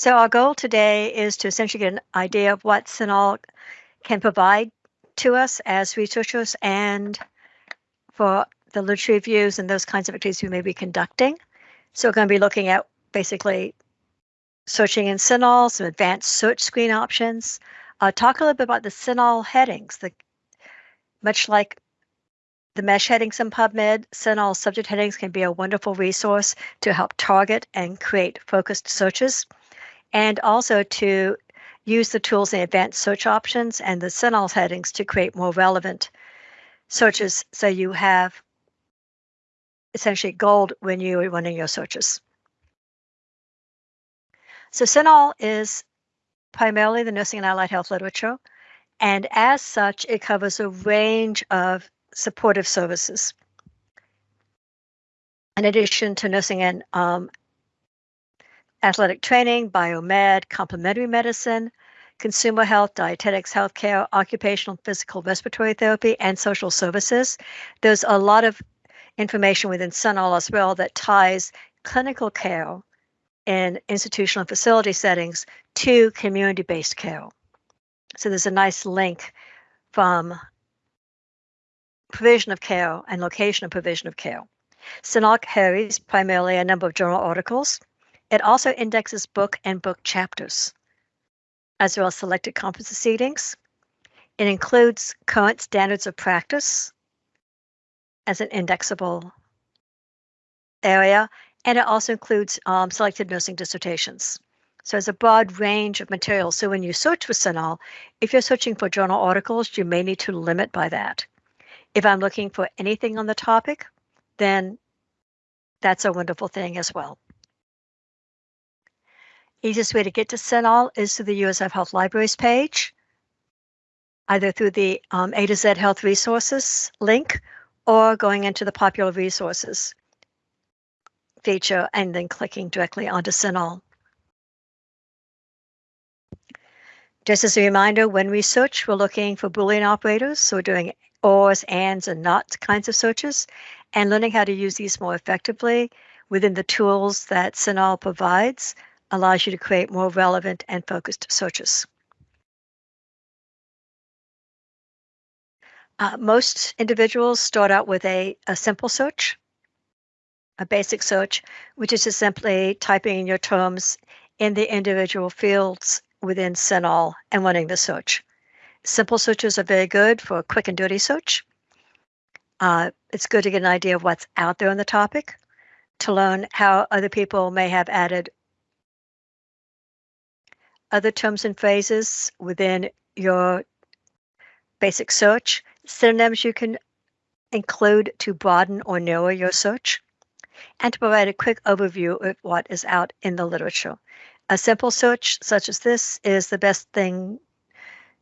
So our goal today is to essentially get an idea of what CINAHL can provide to us as researchers and for the literature reviews and those kinds of activities we may be conducting. So we're going to be looking at basically searching in CINAHL, some advanced search screen options, uh, talk a little bit about the CINAHL headings. The, much like the MeSH headings in PubMed, CINAHL subject headings can be a wonderful resource to help target and create focused searches, and also to use the tools in advanced search options and the CINAHL headings to create more relevant searches so you have essentially gold when you are running your searches. So CINAHL is primarily the nursing and allied health literature, and as such, it covers a range of supportive services. In addition to nursing and um, athletic training, biomed, complementary medicine, consumer health, dietetics, healthcare, occupational, physical, respiratory therapy, and social services. There's a lot of information within CINAHL as well that ties clinical care in institutional facility settings to community-based care. So there's a nice link from provision of care and location of provision of care. CINAHL carries primarily a number of journal articles. It also indexes book and book chapters, as well as selected conference proceedings. It includes current standards of practice as an indexable area and it also includes um, selected nursing dissertations. So it's a broad range of materials. So when you search for CINAHL, if you're searching for journal articles, you may need to limit by that. If I'm looking for anything on the topic, then that's a wonderful thing as well. Easiest way to get to CINAHL is through the USF Health Libraries page, either through the um, A to Z Health Resources link or going into the popular resources feature and then clicking directly onto CINAHL. Just as a reminder, when we search, we're looking for Boolean operators. So we're doing ors, ands, and not kinds of searches and learning how to use these more effectively within the tools that CINAHL provides allows you to create more relevant and focused searches. Uh, most individuals start out with a, a simple search a basic search, which is just simply typing in your terms in the individual fields within CINAHL and running the search. Simple searches are very good for a quick and dirty search. Uh, it's good to get an idea of what's out there on the topic, to learn how other people may have added other terms and phrases within your basic search, synonyms you can include to broaden or narrow your search and to provide a quick overview of what is out in the literature. A simple search such as this is the best thing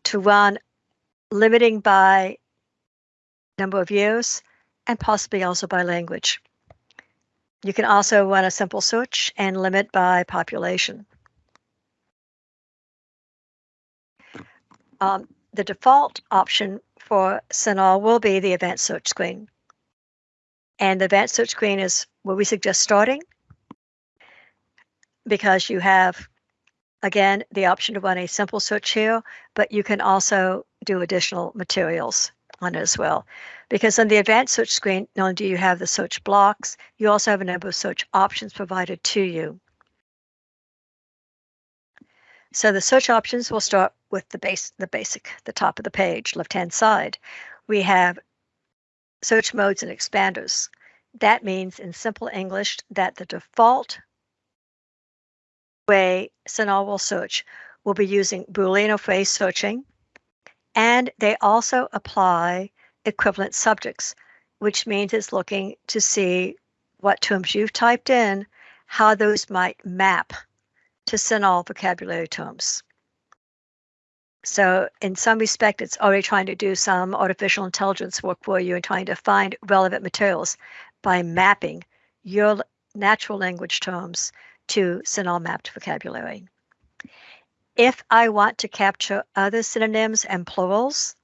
to run, limiting by number of years and possibly also by language. You can also run a simple search and limit by population. Um, the default option for CINAHL will be the advanced search screen. And the advanced search screen is where we suggest starting because you have, again, the option to run a simple search here, but you can also do additional materials on it as well. Because on the advanced search screen, not only do you have the search blocks, you also have a number of search options provided to you. So the search options will start with the base, the basic, the top of the page, left-hand side. We have search modes and expanders. That means in simple English that the default way CINAHL will search will be using Boolean or phrase searching, and they also apply equivalent subjects, which means it's looking to see what terms you've typed in, how those might map to CINAHL vocabulary terms. So in some respect, it's already trying to do some artificial intelligence work for you and trying to find relevant materials by mapping your natural language terms to CINAHL mapped vocabulary. If I want to capture other synonyms and plurals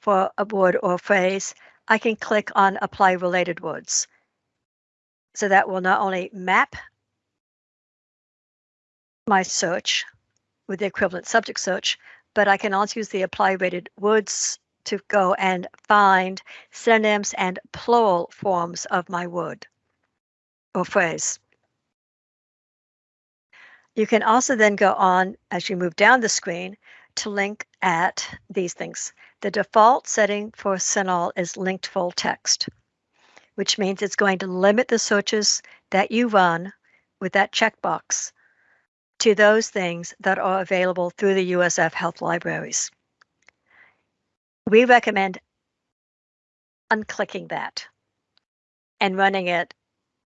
for a word or phrase, I can click on apply related words. So that will not only map my search with the equivalent subject search, but I can also use the apply rated words to go and find synonyms and plural forms of my word or phrase. You can also then go on as you move down the screen to link at these things. The default setting for CINAHL is linked full text, which means it's going to limit the searches that you run with that checkbox to those things that are available through the USF Health Libraries. We recommend unclicking that and running it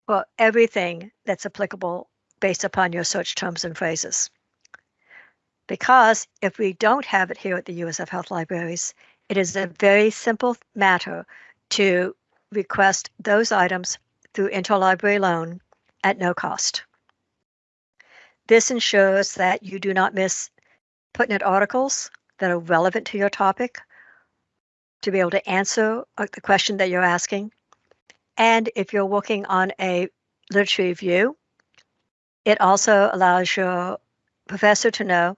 for everything that's applicable based upon your search terms and phrases. Because if we don't have it here at the USF Health Libraries, it is a very simple matter to request those items through interlibrary loan at no cost. This ensures that you do not miss PUTNet articles that are relevant to your topic to be able to answer uh, the question that you're asking. And if you're working on a literature review, it also allows your professor to know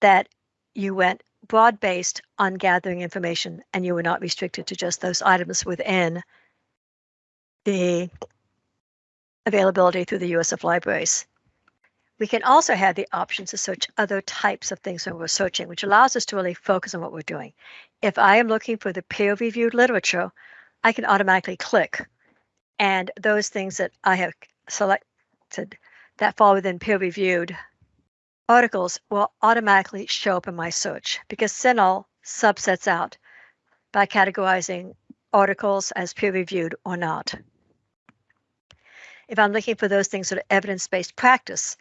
that you went broad based on gathering information and you were not restricted to just those items within the availability through the USF libraries. We can also have the option to search other types of things when we're searching, which allows us to really focus on what we're doing. If I am looking for the peer-reviewed literature, I can automatically click and those things that I have selected that fall within peer reviewed articles will automatically show up in my search because CINAHL subsets out by categorizing articles as peer reviewed or not. If I'm looking for those things that are evidence-based practice,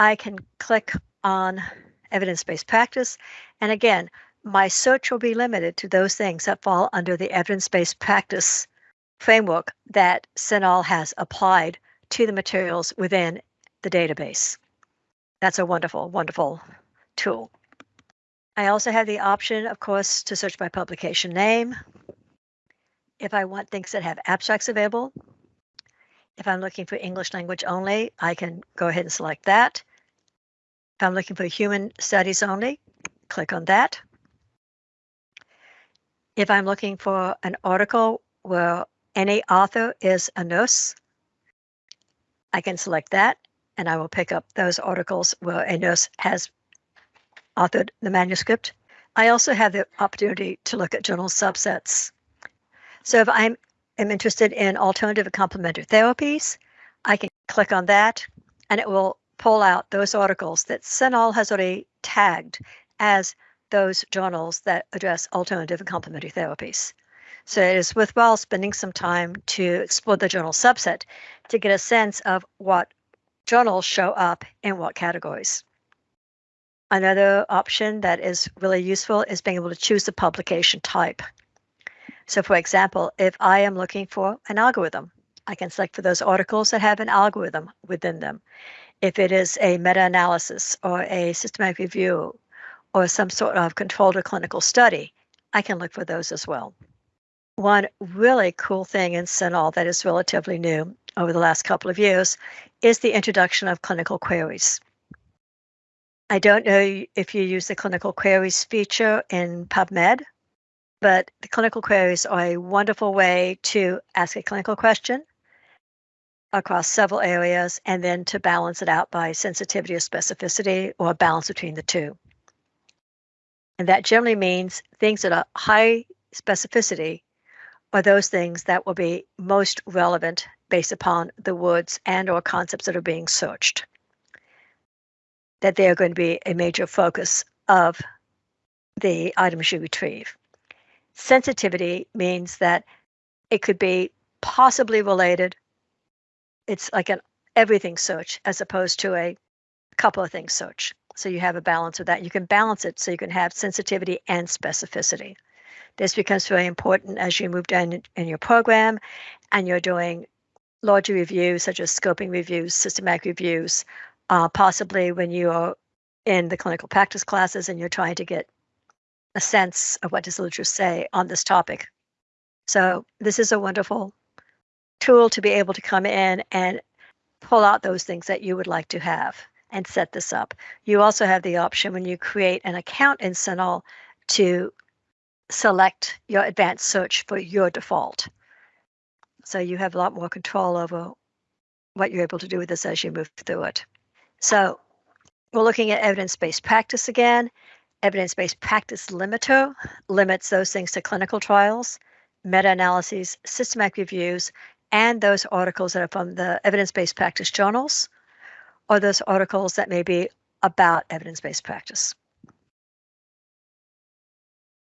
I can click on evidence-based practice. And again, my search will be limited to those things that fall under the evidence-based practice framework that CINAHL has applied to the materials within the database. That's a wonderful, wonderful tool. I also have the option, of course, to search by publication name. If I want things that have abstracts available, if I'm looking for English language only, I can go ahead and select that. I'm looking for human studies only, click on that. If I'm looking for an article where any author is a nurse, I can select that and I will pick up those articles where a nurse has authored the manuscript. I also have the opportunity to look at journal subsets. So if I'm am interested in alternative and complementary therapies, I can click on that and it will pull out those articles that CINAHL has already tagged as those journals that address alternative and complementary therapies. So it is worthwhile spending some time to explore the journal subset to get a sense of what journals show up in what categories. Another option that is really useful is being able to choose the publication type. So for example, if I am looking for an algorithm, I can select for those articles that have an algorithm within them. If it is a meta-analysis or a systematic review or some sort of controlled or clinical study, I can look for those as well. One really cool thing in CINAHL that is relatively new over the last couple of years is the introduction of clinical queries. I don't know if you use the clinical queries feature in PubMed, but the clinical queries are a wonderful way to ask a clinical question across several areas and then to balance it out by sensitivity or specificity or a balance between the two. And that generally means things that are high specificity are those things that will be most relevant based upon the words and or concepts that are being searched. That they are going to be a major focus of the items you retrieve. Sensitivity means that it could be possibly related. It's like an everything search as opposed to a couple of things search. So you have a balance of that. You can balance it so you can have sensitivity and specificity. This becomes very important as you move down in your program and you're doing larger reviews such as scoping reviews, systematic reviews, uh, possibly when you are in the clinical practice classes and you're trying to get a sense of what does literature say on this topic. So this is a wonderful tool to be able to come in and pull out those things that you would like to have and set this up. You also have the option when you create an account in CINAHL to select your advanced search for your default. So you have a lot more control over what you're able to do with this as you move through it. So we're looking at evidence-based practice again. Evidence-based practice limiter limits those things to clinical trials, meta-analyses, systematic reviews, and those articles that are from the evidence-based practice journals, or those articles that may be about evidence-based practice.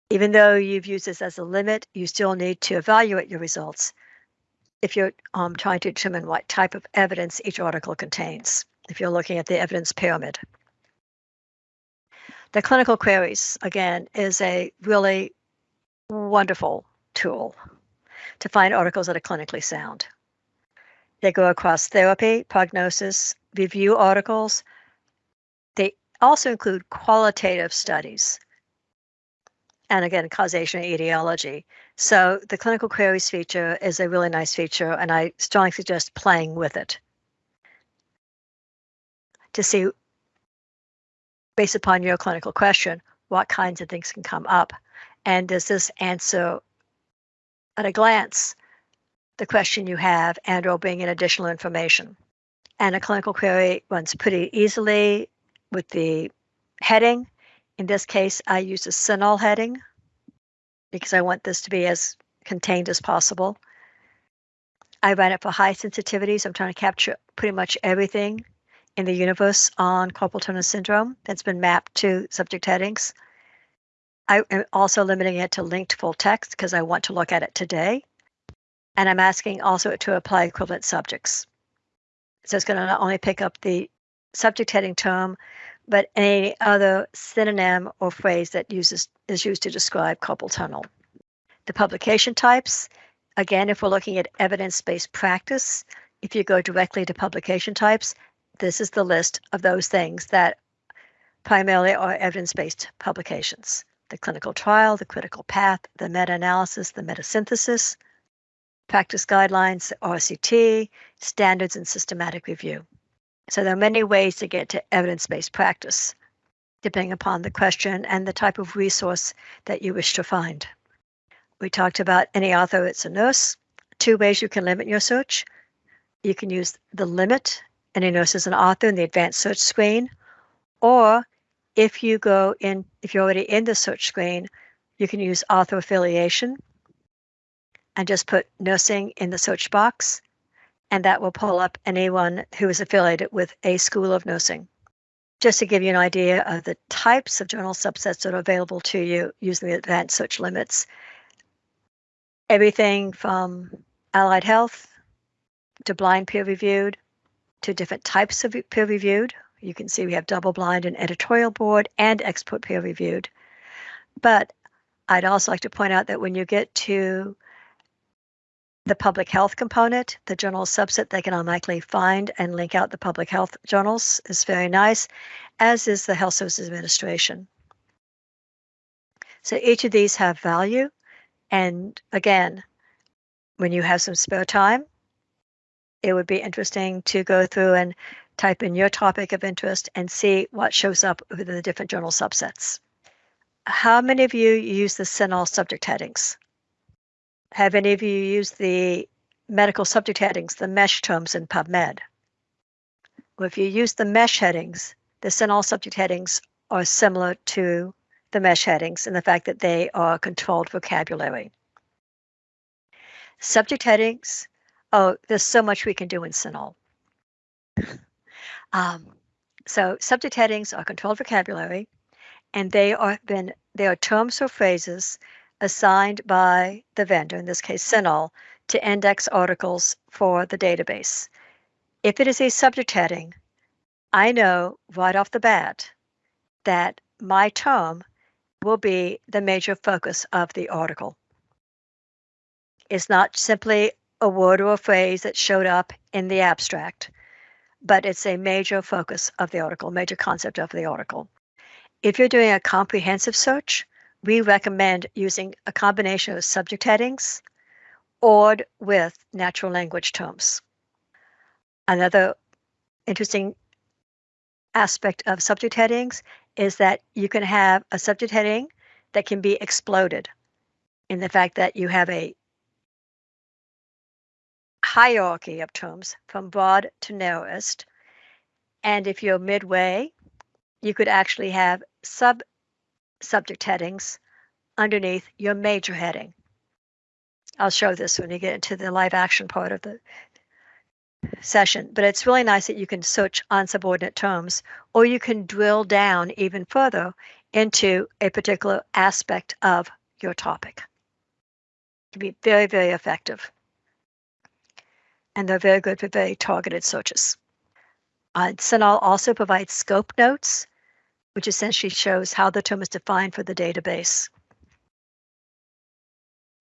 Even though you've used this as a limit, you still need to evaluate your results if you're um, trying to determine what type of evidence each article contains, if you're looking at the evidence pyramid. The clinical queries, again, is a really wonderful tool to find articles that are clinically sound. They go across therapy, prognosis, review articles. They also include qualitative studies and again, causation and etiology. So the clinical queries feature is a really nice feature, and I strongly suggest playing with it to see, based upon your clinical question, what kinds of things can come up. And does this answer at a glance the question you have and or bring in additional information? And a clinical query runs pretty easily with the heading in this case, I use a CINAHL heading because I want this to be as contained as possible. I run it for high sensitivity, so I'm trying to capture pretty much everything in the universe on carpal tunnel syndrome that's been mapped to subject headings. I am also limiting it to linked full text because I want to look at it today. And I'm asking also to apply equivalent subjects. So it's going to not only pick up the subject heading term, but any other synonym or phrase that uses is used to describe carpal tunnel. The publication types, again, if we're looking at evidence-based practice, if you go directly to publication types, this is the list of those things that primarily are evidence-based publications. The clinical trial, the critical path, the meta-analysis, the metasynthesis, practice guidelines, RCT, standards and systematic review. So there are many ways to get to evidence-based practice, depending upon the question and the type of resource that you wish to find. We talked about any author it's a nurse. Two ways you can limit your search. You can use the limit, any nurse is an author in the advanced search screen, or if you go in, if you're already in the search screen, you can use author affiliation and just put nursing in the search box and that will pull up anyone who is affiliated with a school of nursing. Just to give you an idea of the types of journal subsets that are available to you using the advanced search limits, everything from allied health to blind peer reviewed to different types of peer reviewed. You can see we have double blind and editorial board and expert peer reviewed. But I'd also like to point out that when you get to the public health component, the journal subset they can automatically find and link out the public health journals is very nice, as is the Health Services Administration. So each of these have value. And again, when you have some spare time, it would be interesting to go through and type in your topic of interest and see what shows up within the different journal subsets. How many of you use the CINAHL subject headings? Have any of you used the medical subject headings, the MeSH terms in PubMed? Well, if you use the MeSH headings, the CINAHL subject headings are similar to the MeSH headings in the fact that they are controlled vocabulary. Subject headings, oh, there's so much we can do in CINAHL. Um, so subject headings are controlled vocabulary, and they are been they are terms or phrases assigned by the vendor, in this case CINAHL, to index articles for the database. If it is a subject heading, I know right off the bat that my term will be the major focus of the article. It's not simply a word or a phrase that showed up in the abstract, but it's a major focus of the article, major concept of the article. If you're doing a comprehensive search, we recommend using a combination of subject headings or with natural language terms. Another interesting aspect of subject headings is that you can have a subject heading that can be exploded in the fact that you have a hierarchy of terms from broad to narrowest. And if you're midway, you could actually have sub subject headings underneath your major heading. I'll show this when you get into the live action part of the session, but it's really nice that you can search on subordinate terms, or you can drill down even further into a particular aspect of your topic. It can be very, very effective. And they're very good for very targeted searches. Uh, CINAHL also provides scope notes, which essentially shows how the term is defined for the database.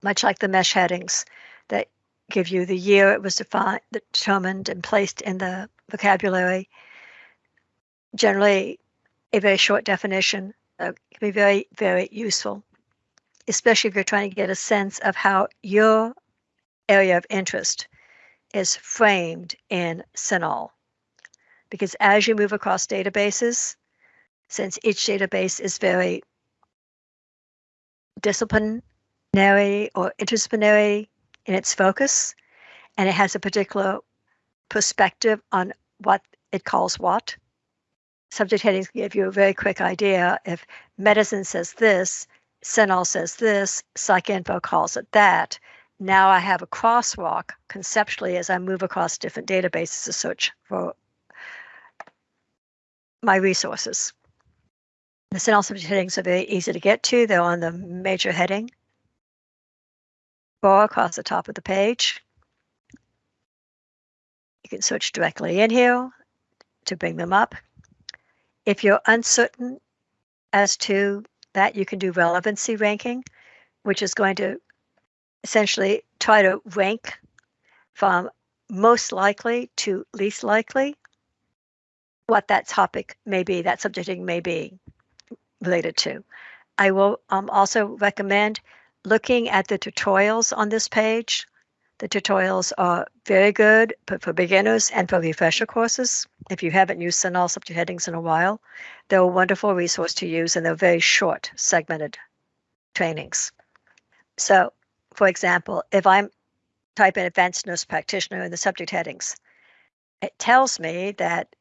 Much like the MeSH headings that give you the year it was defined, determined and placed in the vocabulary. Generally, a very short definition uh, can be very, very useful, especially if you're trying to get a sense of how your area of interest is framed in CINAHL. Because as you move across databases, since each database is very disciplinary or interdisciplinary in its focus, and it has a particular perspective on what it calls what. Subject headings give you a very quick idea. If medicine says this, CINAHL says this, PsycInfo calls it that. Now I have a crosswalk conceptually as I move across different databases to search for my resources. The subject headings are very easy to get to. They're on the major heading bar across the top of the page. You can search directly in here to bring them up. If you're uncertain as to that, you can do relevancy ranking, which is going to essentially try to rank from most likely to least likely what that topic may be, that subjecting may be related to. I will um, also recommend looking at the tutorials on this page. The tutorials are very good for beginners and for refresher courses. If you haven't used CINAHL subject headings in a while, they're a wonderful resource to use and they're very short, segmented trainings. So, for example, if I'm type in advanced nurse practitioner in the subject headings, it tells me that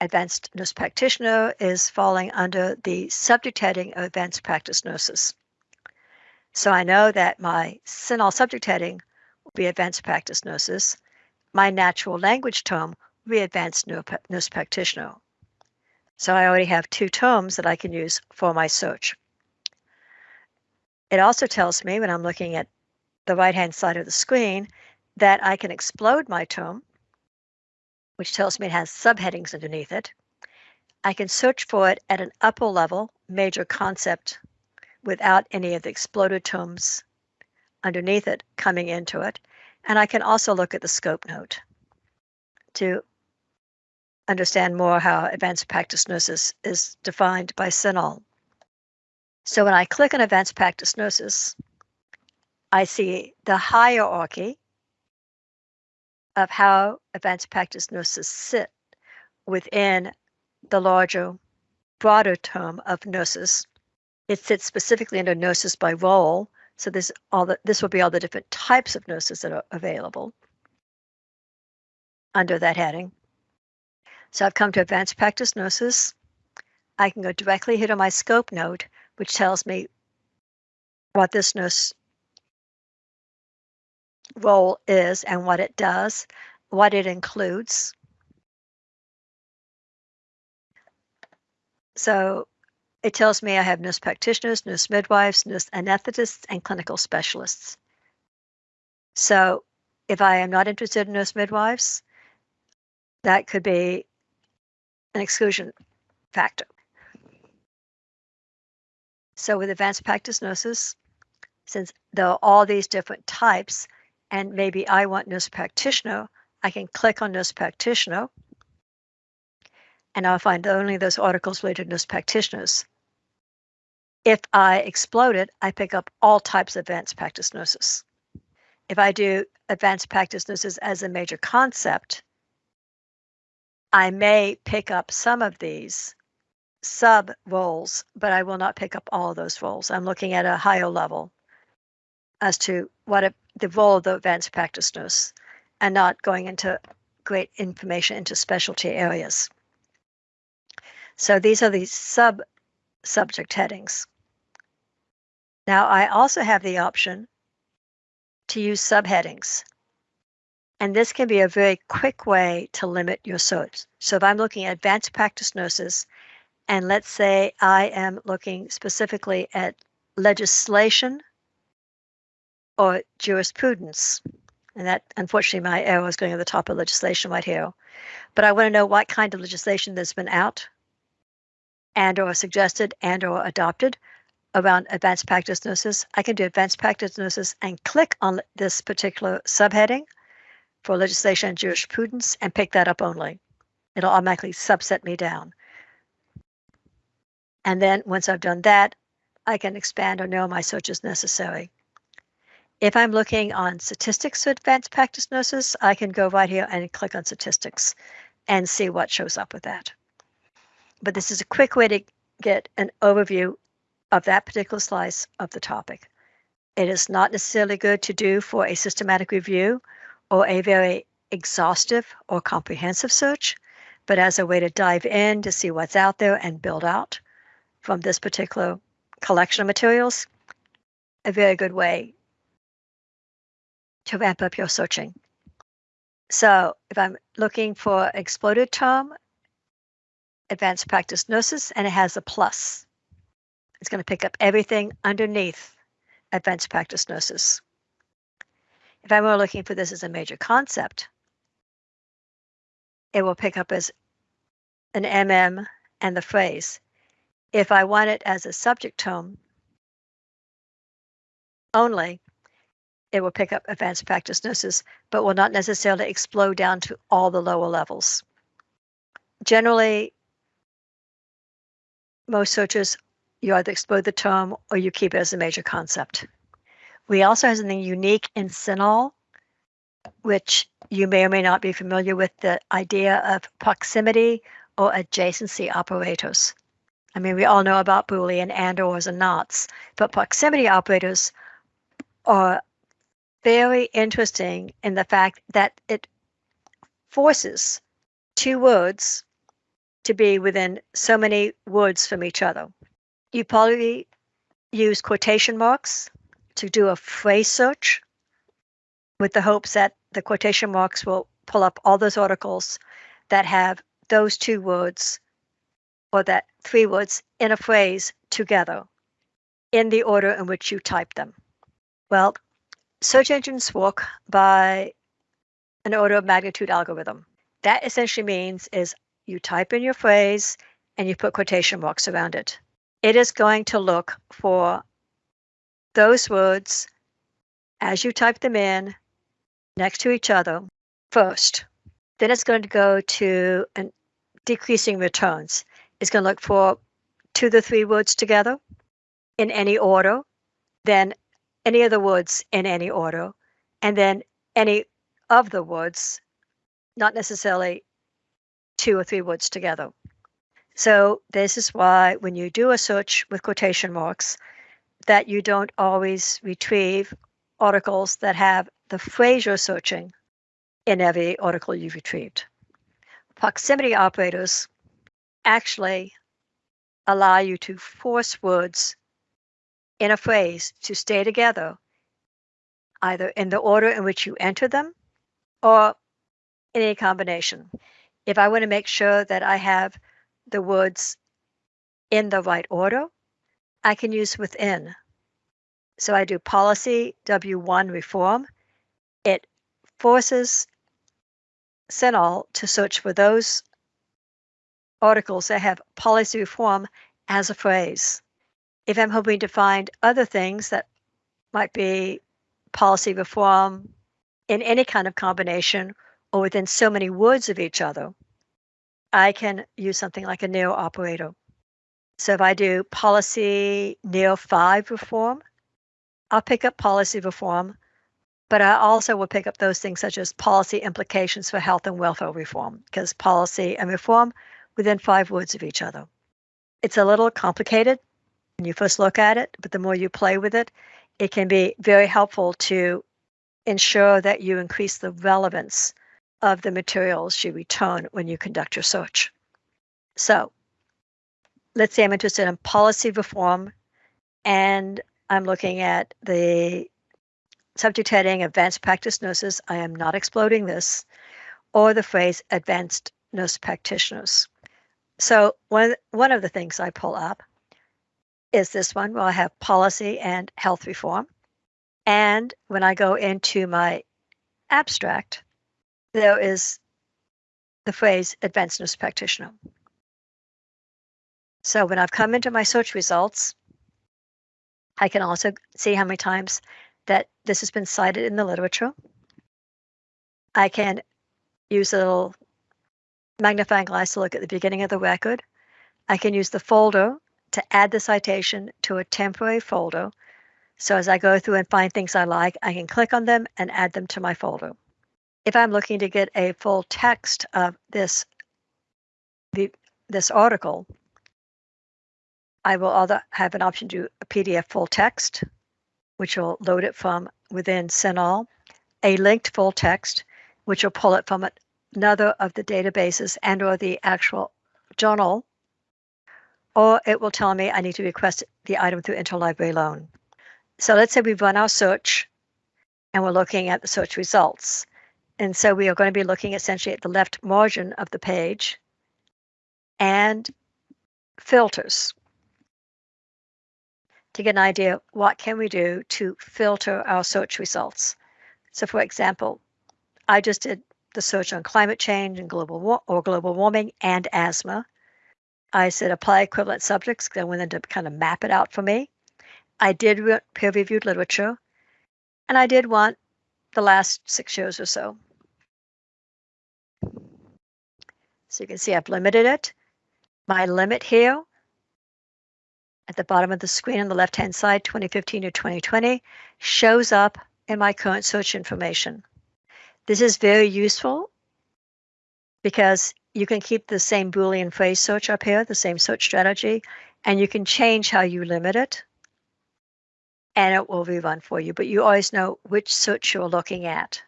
advanced nurse practitioner is falling under the subject heading of advanced practice nurses. So I know that my CINAHL subject heading will be advanced practice nurses. My natural language term will be advanced nurse practitioner. So I already have two terms that I can use for my search. It also tells me when I'm looking at the right-hand side of the screen that I can explode my tome, which tells me it has subheadings underneath it. I can search for it at an upper level major concept without any of the exploded tomes underneath it coming into it. And I can also look at the scope note to understand more how advanced practice nurses is defined by CINAHL. So when I click on advanced practice nurses, I see the hierarchy of how advanced practice nurses sit within the larger, broader term of nurses it sits specifically under nurses by role. So this all the, this will be all the different types of nurses that are available under that heading. So I've come to advanced practice nurses. I can go directly here to my scope note, which tells me what this nurse role is and what it does, what it includes. So it tells me I have nurse practitioners, nurse midwives, nurse anesthetists, and clinical specialists. So if I am not interested in nurse midwives, that could be an exclusion factor. So with advanced practice nurses, since there are all these different types, and maybe I want nurse practitioner, I can click on nurse practitioner, and I'll find only those articles related to nurse practitioners. If I explode it, I pick up all types of advanced practice nurses. If I do advanced practice nurses as a major concept, I may pick up some of these sub roles, but I will not pick up all of those roles. I'm looking at a higher level as to what a, the role of the advanced practice nurse and not going into great information into specialty areas. So these are the sub subject headings. Now I also have the option to use subheadings. And this can be a very quick way to limit your search. So if I'm looking at advanced practice nurses, and let's say I am looking specifically at legislation or jurisprudence, and that unfortunately my arrow is going at the top of legislation right here, but I want to know what kind of legislation there's been out and or suggested and or adopted around advanced practice nurses. I can do advanced practice nurses and click on this particular subheading for legislation and jurisprudence and pick that up only. It'll automatically subset me down. And then once I've done that, I can expand or narrow my search as necessary. If I'm looking on statistics for advanced practice nurses, I can go right here and click on statistics and see what shows up with that. But this is a quick way to get an overview of that particular slice of the topic. It is not necessarily good to do for a systematic review or a very exhaustive or comprehensive search, but as a way to dive in to see what's out there and build out from this particular collection of materials, a very good way to ramp up your searching. So if I'm looking for exploded term, advanced practice nurses, and it has a plus, it's going to pick up everything underneath advanced practice nurses. If I were looking for this as a major concept, it will pick up as an MM and the phrase. If I want it as a subject tone only, it will pick up advanced practice nurses, but will not necessarily explode down to all the lower levels. Generally, most searches, you either explode the term or you keep it as a major concept. We also have something unique in CINAHL, which you may or may not be familiar with the idea of proximity or adjacency operators. I mean, we all know about Boolean and ors and nots, but proximity operators are very interesting in the fact that it forces two words to be within so many words from each other. You probably use quotation marks to do a phrase search with the hopes that the quotation marks will pull up all those articles that have those two words or that three words in a phrase together in the order in which you type them. Well, search engines work by an order of magnitude algorithm. That essentially means is you type in your phrase and you put quotation marks around it. It is going to look for those words as you type them in next to each other first. Then it's going to go to an decreasing returns. It's going to look for two to three words together in any order, then any of the words in any order, and then any of the words, not necessarily two or three words together. So this is why when you do a search with quotation marks, that you don't always retrieve articles that have the phrase you're searching in every article you've retrieved. Proximity operators actually allow you to force words in a phrase to stay together, either in the order in which you enter them or in a combination. If I want to make sure that I have the words in the right order, I can use within. So I do policy W1 reform. It forces CINAHL to search for those articles that have policy reform as a phrase. If I'm hoping to find other things that might be policy reform in any kind of combination or within so many words of each other, I can use something like a neo operator. So if I do policy neo 5 reform, I'll pick up policy reform, but I also will pick up those things such as policy implications for health and welfare reform, because policy and reform within five words of each other. It's a little complicated when you first look at it, but the more you play with it, it can be very helpful to ensure that you increase the relevance of the materials you return when you conduct your search. So let's say I'm interested in policy reform and I'm looking at the subject heading advanced practice nurses. I am not exploding this or the phrase advanced nurse practitioners. So one one of the things I pull up is this one where I have policy and health reform. And when I go into my abstract, there is the phrase advanced nurse practitioner. So when I've come into my search results, I can also see how many times that this has been cited in the literature. I can use a little magnifying glass to look at the beginning of the record. I can use the folder to add the citation to a temporary folder. So as I go through and find things I like, I can click on them and add them to my folder. If I'm looking to get a full text of this, the, this article, I will either have an option to do a PDF full text, which will load it from within CINAHL, a linked full text, which will pull it from another of the databases and or the actual journal, or it will tell me I need to request the item through interlibrary loan. So let's say we've run our search and we're looking at the search results. And so we are going to be looking essentially at the left margin of the page and filters to get an idea what can we do to filter our search results. So for example, I just did the search on climate change and global war or global warming and asthma. I said apply equivalent subjects I wanted to kind of map it out for me. I did peer-reviewed literature, and I did want the last six years or so. So you can see I've limited it. My limit here at the bottom of the screen on the left-hand side, 2015 to 2020, shows up in my current search information. This is very useful because you can keep the same Boolean phrase search up here, the same search strategy, and you can change how you limit it and it will rerun for you, but you always know which search you're looking at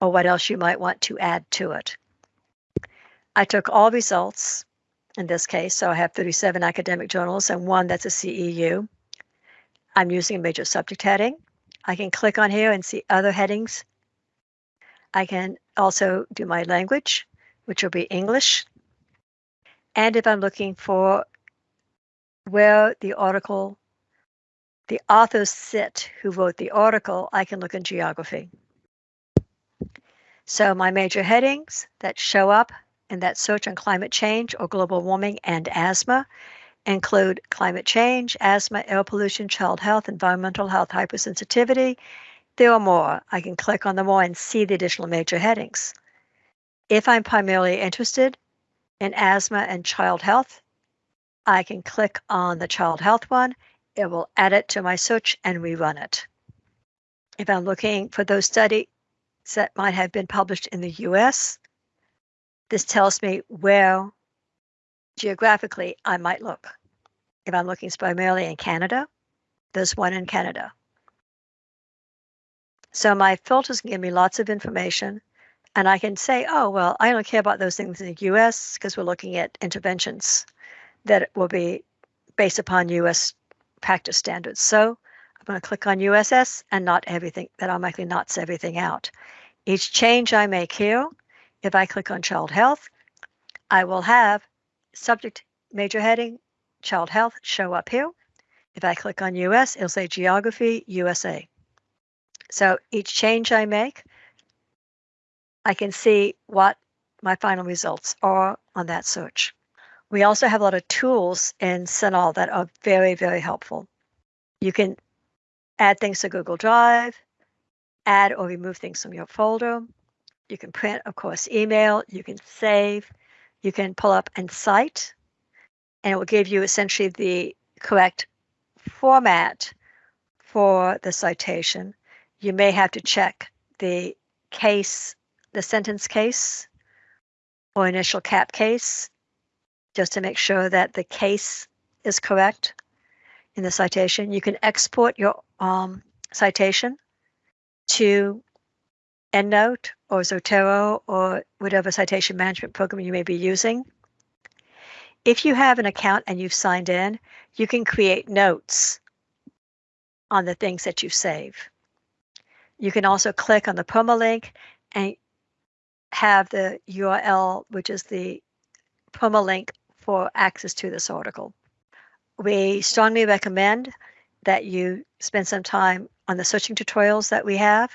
or what else you might want to add to it. I took all results in this case. So I have 37 academic journals and one that's a CEU. I'm using a major subject heading. I can click on here and see other headings. I can also do my language, which will be English. And if I'm looking for where the article, the authors sit who wrote the article, I can look in geography. So my major headings that show up in that search on climate change or global warming and asthma include climate change, asthma, air pollution, child health, environmental health, hypersensitivity. There are more. I can click on the more and see the additional major headings. If I'm primarily interested in asthma and child health, I can click on the child health one. It will add it to my search and rerun it. If I'm looking for those studies that might have been published in the US, this tells me where geographically I might look. If I'm looking primarily in Canada, there's one in Canada. So my filters give me lots of information and I can say, oh, well, I don't care about those things in the US because we're looking at interventions that will be based upon US practice standards. So I'm going to click on USS and not everything, that automatically knots everything out. Each change I make here if I click on child health, I will have subject major heading, child health show up here. If I click on US, it'll say geography, USA. So each change I make, I can see what my final results are on that search. We also have a lot of tools in CINAHL that are very, very helpful. You can add things to Google Drive, add or remove things from your folder. You can print, of course, email, you can save, you can pull up and cite, and it will give you essentially the correct format for the citation. You may have to check the case, the sentence case or initial cap case, just to make sure that the case is correct in the citation. You can export your um, citation to EndNote or Zotero or whatever citation management program you may be using. If you have an account and you've signed in, you can create notes on the things that you save. You can also click on the permalink and have the URL, which is the permalink for access to this article. We strongly recommend that you spend some time on the searching tutorials that we have,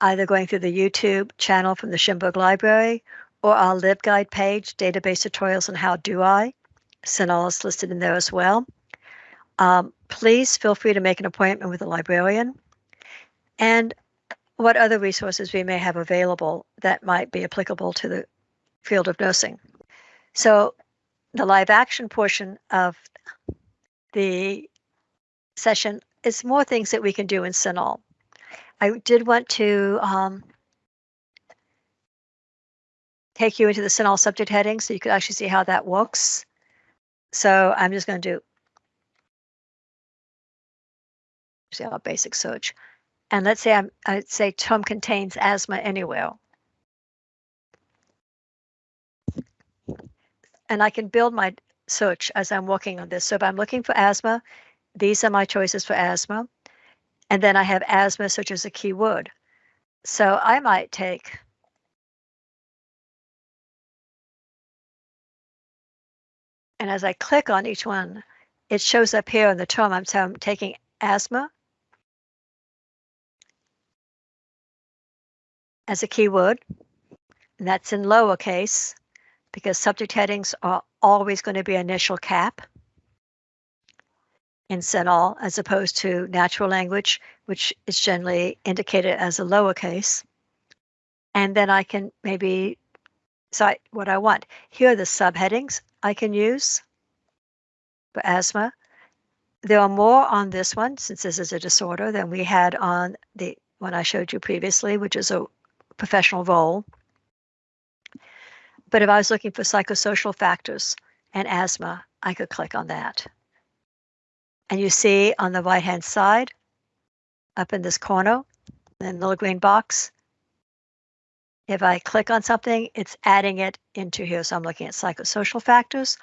either going through the YouTube channel from the Shimberg Library or our LibGuide page, database tutorials and how do I. CINAHL is listed in there as well. Um, please feel free to make an appointment with a librarian and what other resources we may have available that might be applicable to the field of nursing. So the live action portion of the session is more things that we can do in CINAHL. I did want to um, take you into the CINAHL subject heading so you could actually see how that works. So I'm just going to do see our basic search. And let's say I'm, I'd say Tom contains asthma anywhere. And I can build my search as I'm working on this. So if I'm looking for asthma, these are my choices for asthma. And then I have asthma such as a keyword. So I might take And as I click on each one, it shows up here in the term. I'm, so I'm taking asthma as a keyword. And that's in lowercase because subject headings are always going to be initial cap in CINAHL as opposed to natural language, which is generally indicated as a lowercase. And then I can maybe cite what I want. Here are the subheadings I can use for asthma. There are more on this one since this is a disorder than we had on the one I showed you previously, which is a professional role. But if I was looking for psychosocial factors and asthma, I could click on that. And you see on the right hand side, up in this corner, in the little green box, if I click on something, it's adding it into here. So I'm looking at psychosocial factors,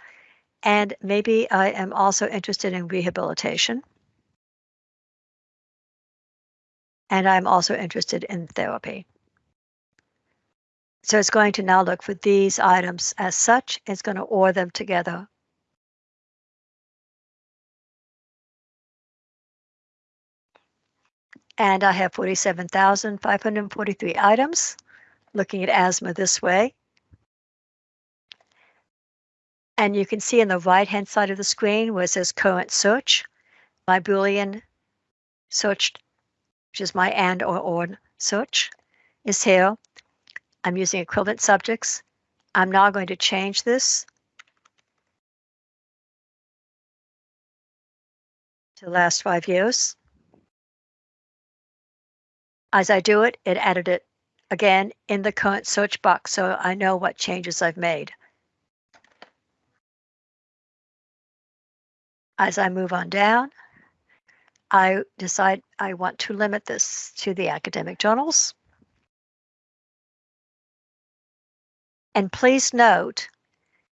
and maybe I am also interested in rehabilitation. And I'm also interested in therapy. So it's going to now look for these items as such. It's going to OR them together. And I have 47,543 items looking at asthma this way. And you can see in the right hand side of the screen where it says current search, my Boolean search, which is my and or or search, is here. I'm using equivalent subjects. I'm now going to change this to the last five years. As I do it, it added it again in the current search box so I know what changes I've made. As I move on down, I decide I want to limit this to the academic journals. And please note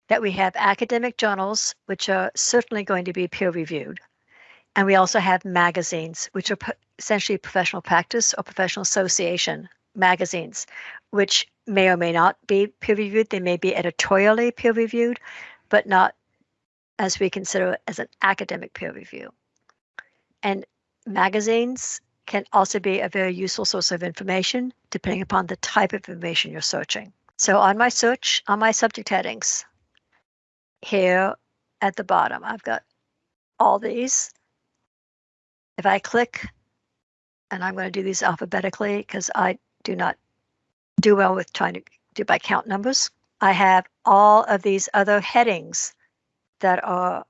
that we have academic journals, which are certainly going to be peer reviewed. And we also have magazines, which are essentially professional practice or professional association magazines, which may or may not be peer reviewed. They may be editorially peer reviewed, but not as we consider as an academic peer review. And magazines can also be a very useful source of information depending upon the type of information you're searching. So on my search, on my subject headings, here at the bottom, I've got all these. If I click, and I'm going to do these alphabetically because I do not do well with trying to do by count numbers. I have all of these other headings that are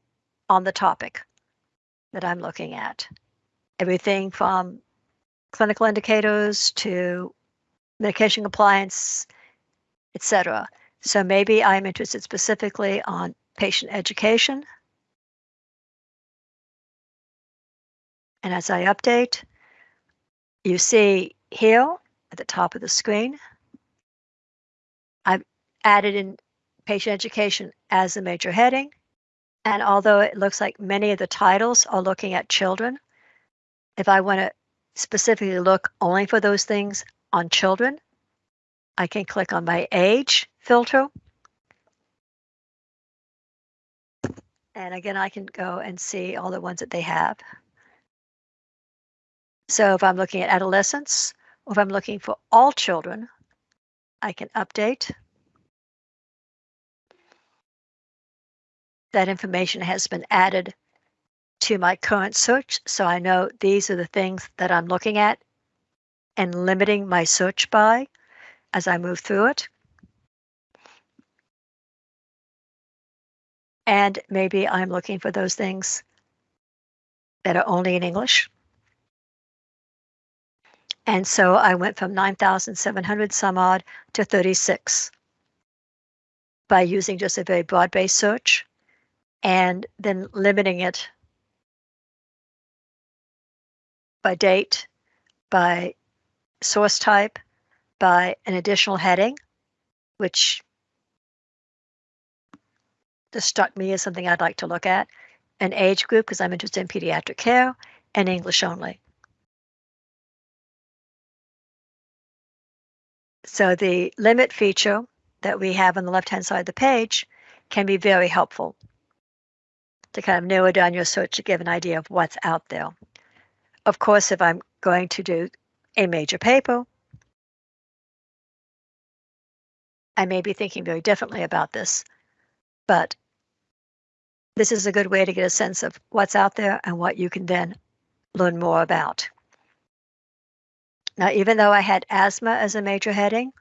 on the topic that I'm looking at. Everything from clinical indicators to medication compliance, etc. So maybe I'm interested specifically on patient education. And as I update, you see here at the top of the screen, I've added in patient education as a major heading. And although it looks like many of the titles are looking at children, if I want to specifically look only for those things on children, I can click on my age filter. And again, I can go and see all the ones that they have. So if I'm looking at adolescents, or if I'm looking for all children, I can update. That information has been added to my current search, so I know these are the things that I'm looking at and limiting my search by as I move through it. And maybe I'm looking for those things that are only in English. And so I went from 9,700 some odd to 36 by using just a very broad-based search and then limiting it by date, by source type, by an additional heading, which just struck me as something I'd like to look at, an age group because I'm interested in pediatric care, and English only. So the limit feature that we have on the left-hand side of the page can be very helpful to kind of narrow down your search to give an idea of what's out there. Of course, if I'm going to do a major paper, I may be thinking very differently about this, but this is a good way to get a sense of what's out there and what you can then learn more about. Now, even though I had asthma as a major heading,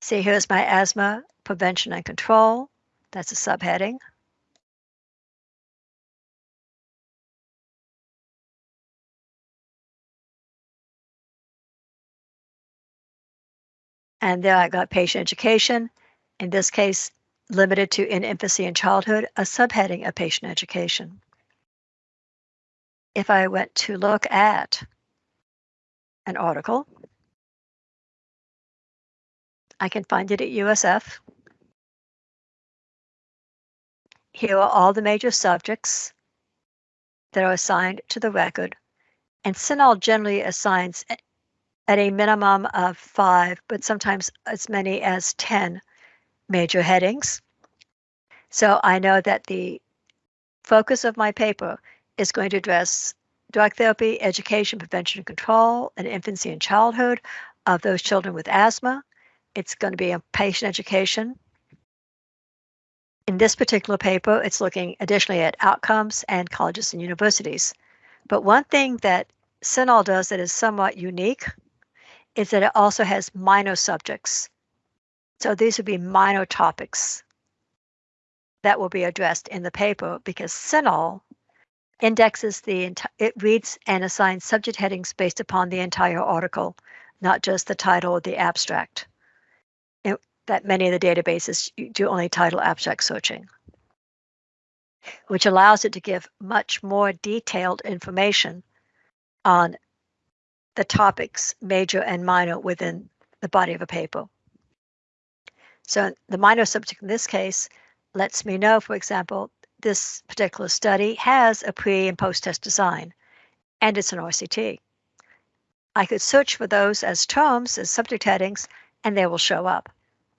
see here's my asthma prevention and control. That's a subheading. And then I got patient education, in this case, limited to in infancy and childhood, a subheading of patient education. If I went to look at an article, I can find it at USF. Here are all the major subjects that are assigned to the record, and CINAHL generally assigns at a minimum of five, but sometimes as many as 10 major headings. So I know that the focus of my paper is going to address drug therapy, education, prevention and control, and infancy and childhood of those children with asthma. It's going to be a patient education. In this particular paper, it's looking additionally at outcomes and colleges and universities. But one thing that CINAHL does that is somewhat unique is that it also has minor subjects. So these would be minor topics that will be addressed in the paper because CINAHL indexes the, it reads and assigns subject headings based upon the entire article, not just the title or the abstract. That many of the databases do only title abstract searching, which allows it to give much more detailed information on the topics, major and minor, within the body of a paper. So the minor subject in this case lets me know, for example, this particular study has a pre and post test design, and it's an RCT. I could search for those as terms, as subject headings, and they will show up.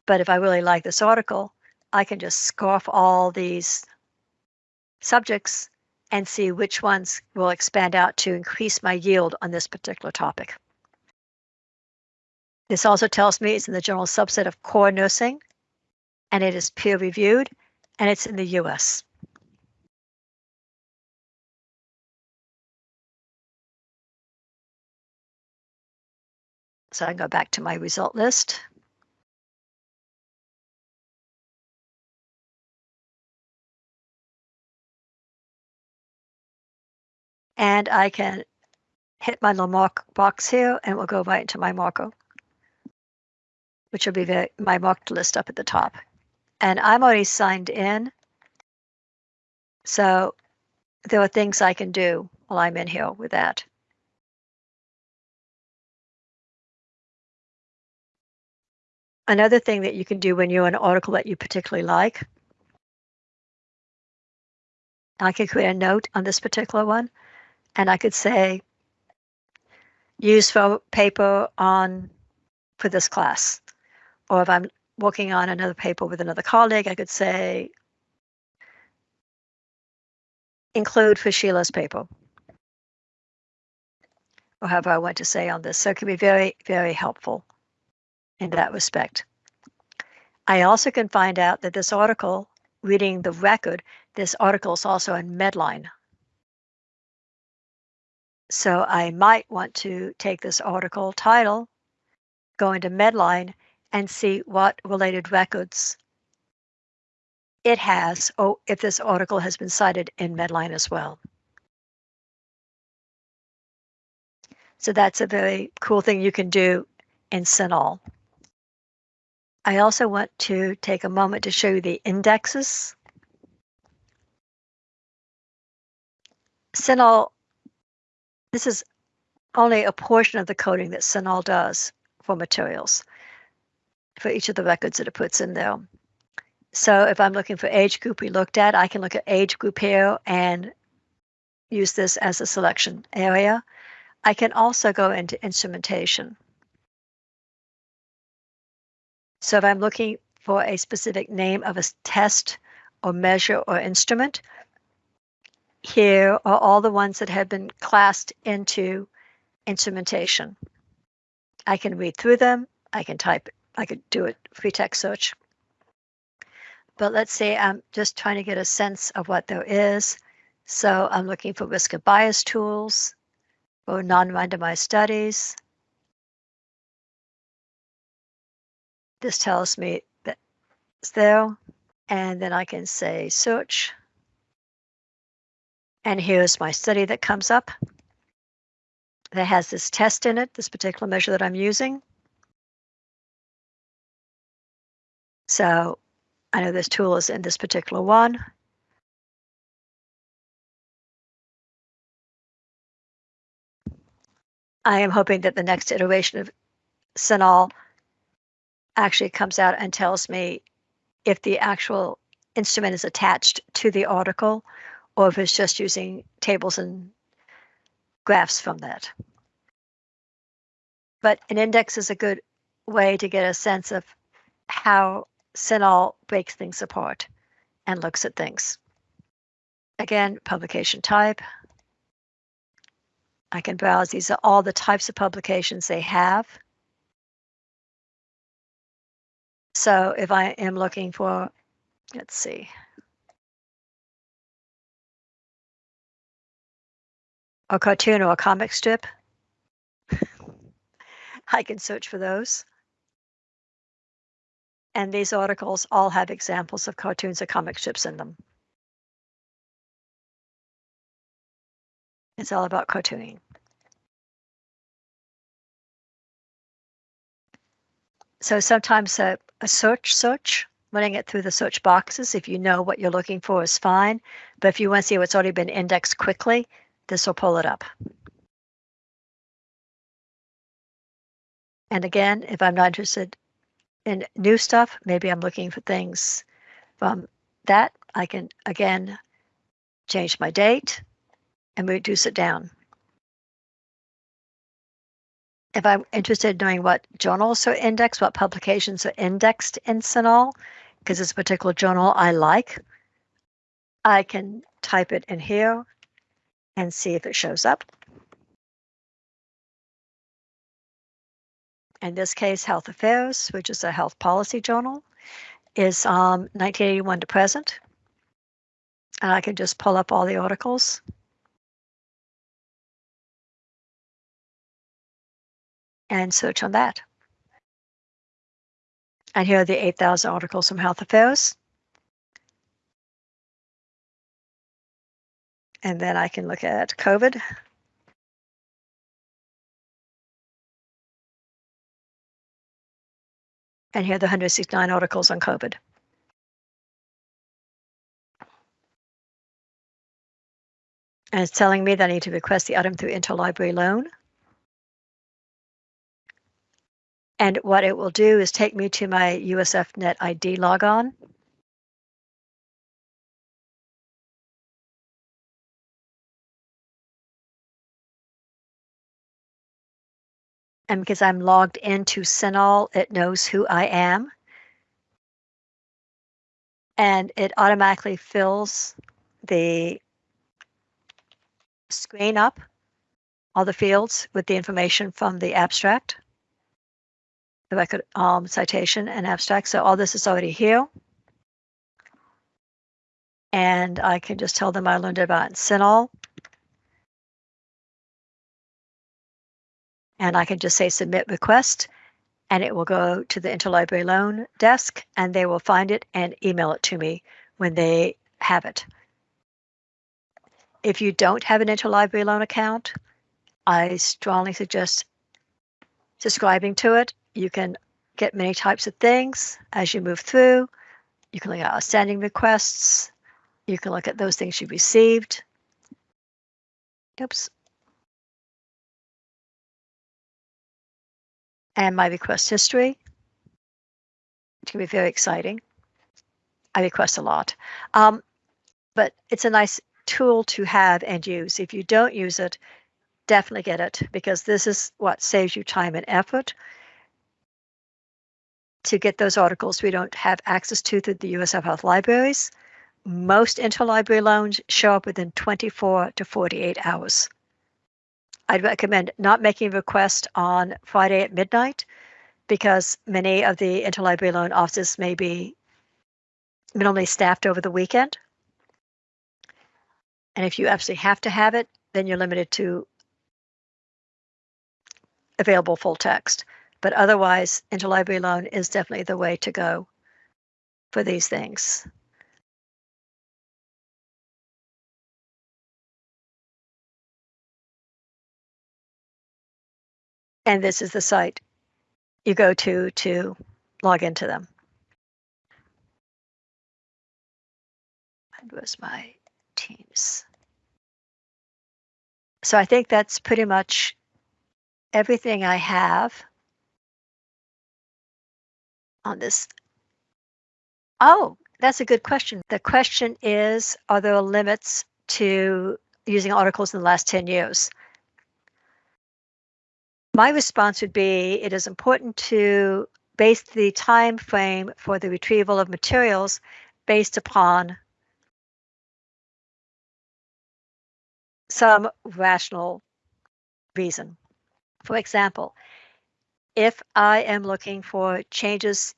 But if I really like this article, I can just scarf all these subjects and see which ones will expand out to increase my yield on this particular topic. This also tells me it's in the general subset of core nursing, and it is peer reviewed, and it's in the US. So I go back to my result list. And I can hit my little mark box here and it will go right into my marker, which will be the, my marked list up at the top. And I'm already signed in. So there are things I can do while I'm in here with that. Another thing that you can do when you're an article that you particularly like, I can create a note on this particular one, and I could say, use for paper on for this class. Or if I'm working on another paper with another colleague, I could say, include for Sheila's paper. Or however I want to say on this. So it can be very, very helpful in that respect. I also can find out that this article, reading the record, this article is also in Medline. So I might want to take this article title, go into Medline, and see what related records it has, or if this article has been cited in Medline as well. So that's a very cool thing you can do in CINAHL. I also want to take a moment to show you the indexes. CINAHL, this is only a portion of the coding that CINAHL does for materials, for each of the records that it puts in there. So if I'm looking for age group we looked at, I can look at age group here and use this as a selection area. I can also go into instrumentation. So if I'm looking for a specific name of a test or measure or instrument, here are all the ones that have been classed into instrumentation. I can read through them. I can type, I could do a free text search. But let's say I'm just trying to get a sense of what there is. So I'm looking for risk of bias tools or non-randomized studies. This tells me that it's there. And then I can say search. And here's my study that comes up that has this test in it, this particular measure that I'm using. So I know this tool is in this particular one. I am hoping that the next iteration of CINAHL actually comes out and tells me if the actual instrument is attached to the article or if it's just using tables and graphs from that. But an index is a good way to get a sense of how CINAHL breaks things apart and looks at things. Again, publication type. I can browse. These are all the types of publications they have. So if I am looking for, let's see. A cartoon or a comic strip, I can search for those. And these articles all have examples of cartoons or comic strips in them. It's all about cartooning. So sometimes a, a search search, running it through the search boxes, if you know what you're looking for is fine. But if you want to see what's already been indexed quickly, this will pull it up. And again, if I'm not interested in new stuff, maybe I'm looking for things from that, I can again change my date and reduce it down. If I'm interested in knowing what journals are indexed, what publications are indexed in CINAHL, because it's a particular journal I like, I can type it in here and see if it shows up. In this case, Health Affairs, which is a health policy journal, is um, 1981 to present. And I can just pull up all the articles and search on that. And here are the 8,000 articles from Health Affairs. And then I can look at COVID. And here are the 169 articles on COVID. And it's telling me that I need to request the item through interlibrary loan. And what it will do is take me to my USF Net ID logon. And because I'm logged into CINAHL, it knows who I am. And it automatically fills the screen up, all the fields with the information from the abstract, the record um, citation and abstract. So all this is already here. And I can just tell them I learned about CINAHL. And I can just say submit request and it will go to the interlibrary loan desk and they will find it and email it to me when they have it. If you don't have an interlibrary loan account, I strongly suggest subscribing to it. You can get many types of things as you move through. You can look at outstanding requests. You can look at those things you received. Oops. And my request history. It can be very exciting. I request a lot, um, but it's a nice tool to have and use. If you don't use it, definitely get it because this is what saves you time and effort to get those articles we don't have access to through the USF Health Libraries. Most interlibrary loans show up within 24 to 48 hours. I'd recommend not making a request on Friday at midnight because many of the interlibrary loan offices may be minimally staffed over the weekend. And if you absolutely have to have it, then you're limited to available full text. But otherwise, interlibrary loan is definitely the way to go for these things. And this is the site you go to to log into them. And was my Teams. So I think that's pretty much everything I have on this. Oh, that's a good question. The question is, are there limits to using articles in the last 10 years? My response would be it is important to base the time frame for the retrieval of materials based upon some rational reason. For example, if I am looking for changes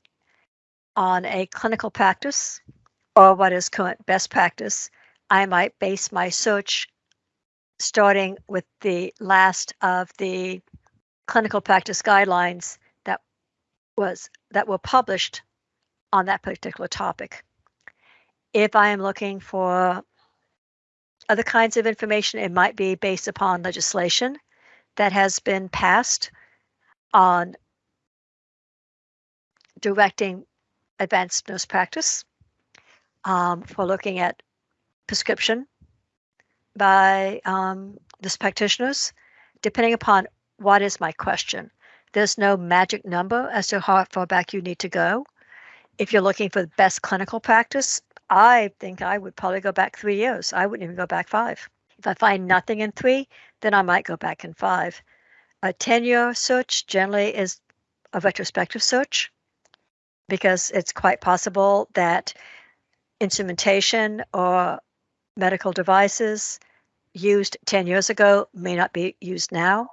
on a clinical practice or what is current best practice, I might base my search starting with the last of the clinical practice guidelines that was that were published on that particular topic. If I am looking for other kinds of information, it might be based upon legislation that has been passed on directing advanced nurse practice um, for looking at prescription by um, nurse practitioners, depending upon what is my question? There's no magic number as to how far back you need to go. If you're looking for the best clinical practice, I think I would probably go back three years. I wouldn't even go back five. If I find nothing in three, then I might go back in five. A 10 year search generally is a retrospective search because it's quite possible that instrumentation or medical devices used 10 years ago may not be used now.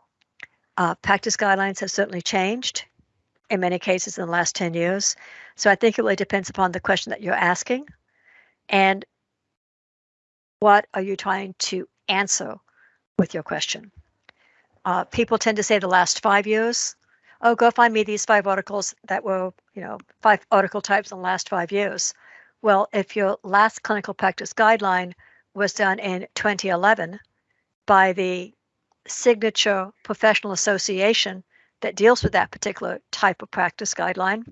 Uh, practice guidelines have certainly changed in many cases in the last 10 years. So I think it really depends upon the question that you're asking and what are you trying to answer with your question. Uh, people tend to say the last five years, oh, go find me these five articles that were, you know, five article types in the last five years. Well, if your last clinical practice guideline was done in 2011 by the signature professional association that deals with that particular type of practice guideline,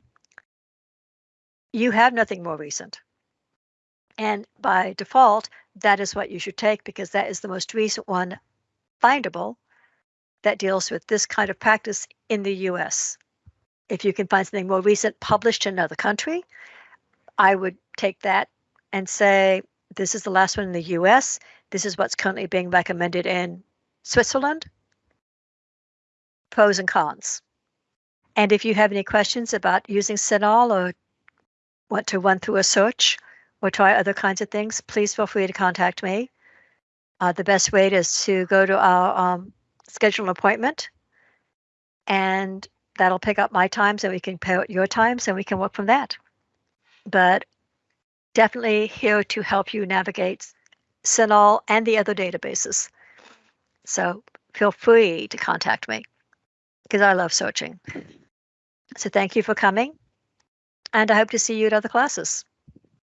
you have nothing more recent. And by default, that is what you should take because that is the most recent one findable that deals with this kind of practice in the US. If you can find something more recent published in another country, I would take that and say, this is the last one in the US. This is what's currently being recommended in Switzerland. Pros and cons. And if you have any questions about using CINAHL or want to run through a search or try other kinds of things, please feel free to contact me. Uh, the best way is to go to our um, schedule an appointment and that'll pick up my times and we can pay your times and we can work from that. But definitely here to help you navigate CINAHL and the other databases. So feel free to contact me because I love searching. So thank you for coming and I hope to see you at other classes.